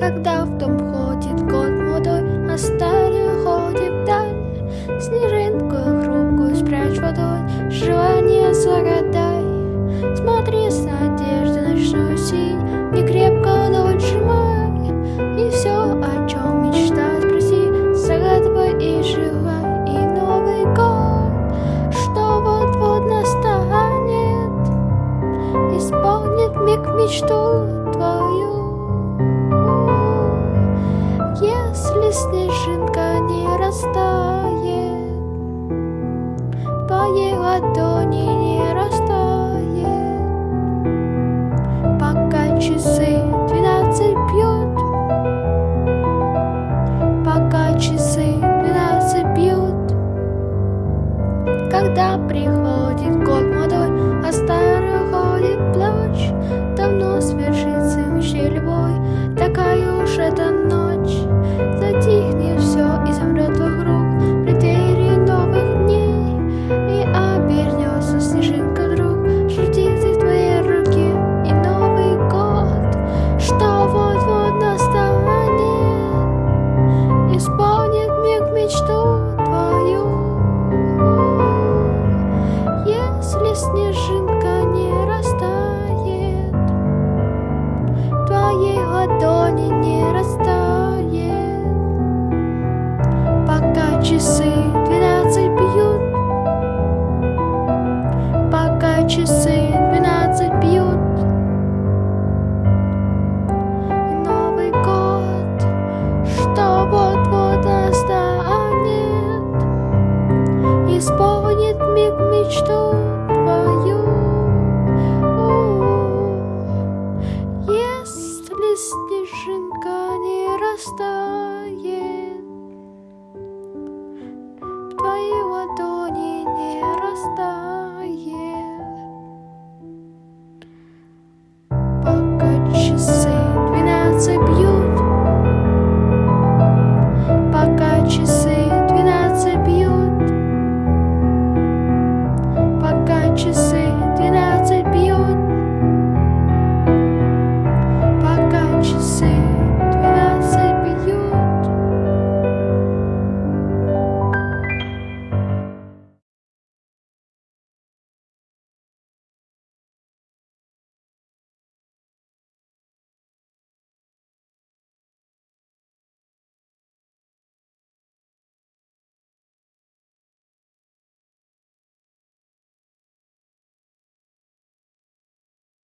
Когда в дом ходит год молодой, а старый уходит вдаль, Снежинку хрупкую спрячь водой, желание загадай. Смотри с надеждой ночную синь, не крепко ладонь сжимай, И все, о чем мечтать, спроси, загадывай и желай. И Новый год, что вот-вот настанет, Исполнит миг мечту ладони не растает, Пока часы двенадцать бьют, Пока часы двенадцать бьют, Когда приходит год молодой, А старый уходит прочь, Давно свершится мечте любой, часы двенадцать бьют, пока часы двенадцать бьют. И Новый год, что вот-вот настанет, исполнит миг мечту твою. Если снежинка не растает. ладони не растает. Пока часы двенадцать бьют